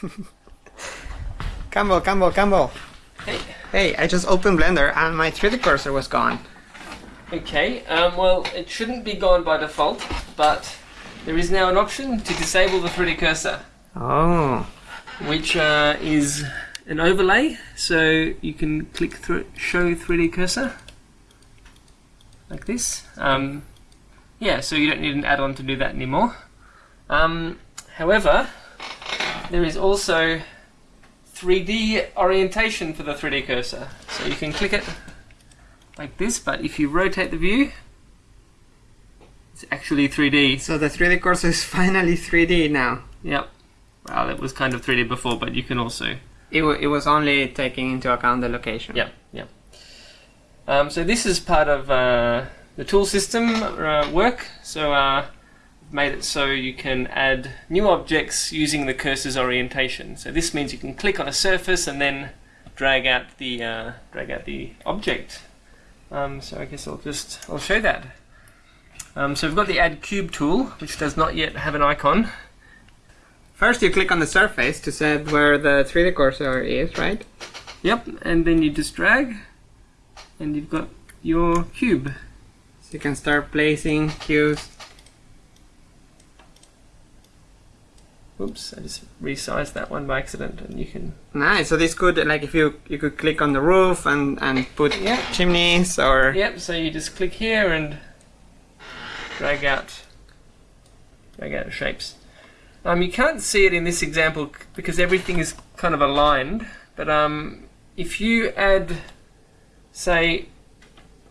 Campbell, Campbell, Campbell. Hey. Hey, I just opened Blender and my 3D cursor was gone. Okay, um, well, it shouldn't be gone by default, but there is now an option to disable the 3D cursor, Oh. which uh, is an overlay. So you can click through show 3D cursor like this. Um, yeah, so you don't need an add-on to do that anymore. Um, however, there is also 3D orientation for the 3D cursor. So you can click it like this, but if you rotate the view, it's actually 3D. So the 3D cursor is finally 3D now. Yep. Well, it was kind of 3D before, but you can also. It, wa it was only taking into account the location. Yep, yep. Um, so this is part of uh, the tool system uh, work. So uh, made it so you can add new objects using the cursor's orientation. So this means you can click on a surface and then drag out the uh, drag out the object. Um, so I guess I'll just I'll show that. Um, so we've got the add cube tool, which does not yet have an icon. First you click on the surface to set where the 3D cursor is, right? Yep, and then you just drag, and you've got your cube. So you can start placing cubes. Oops, I just resized that one by accident, and you can. Nice. So this could, like, if you you could click on the roof and and put Yeah. chimneys or Yep. So you just click here and drag out, drag out shapes. Um, you can't see it in this example because everything is kind of aligned. But um, if you add, say,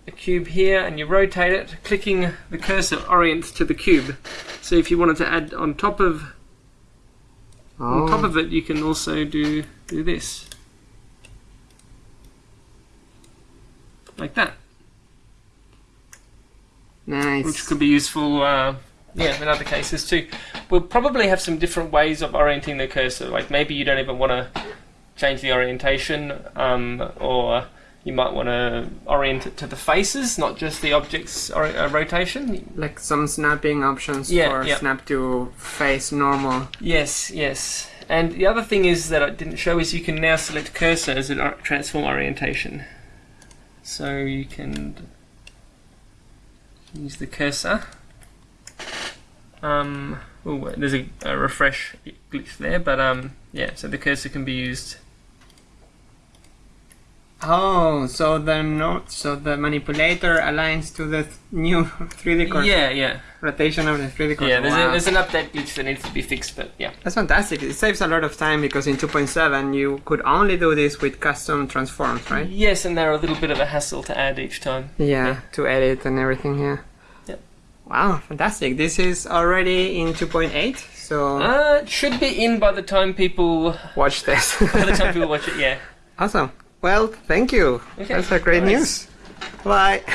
a cube here and you rotate it, clicking the cursor orients to the cube. So if you wanted to add on top of On top Oh. of it, you can also do do this, like that, nice. which could be useful. Uh, yeah, in other cases too. We'll probably have some different ways of orienting the cursor. Like maybe you don't even want to change the orientation, um, or you might want to orient it to the faces, not just the object's or- uh, rotation. like some snapping options Yeah, for yeah. snap to face normal. Yes, yes. And the other thing is that I didn't show is you can now select cursor as a transform orientation. So you can use the cursor. Um, oh, there's a, a refresh glitch there, but um, yeah. So the cursor can be used. Oh, so the note, so the manipulator aligns to the th- new 3D cursor. Yeah, yeah, Rotation of the 3D cursor. yeah. There's, wow. a, there's an update glitch that needs to be fixed, but yeah. That's fantastic. It saves a lot of time because in 2.7 you could only do this with custom transforms, right? Yes, and they're a little bit of a hassle to add each time. Yeah, Yeah. to edit and everything, yeah. Yep. Wow, fantastic. This is already in 2.8, so Uh, it should be in by the time people watch this. by the time people watch it. Yeah. awesome. Well, thank you. Okay, That's a great nice. news. Bye.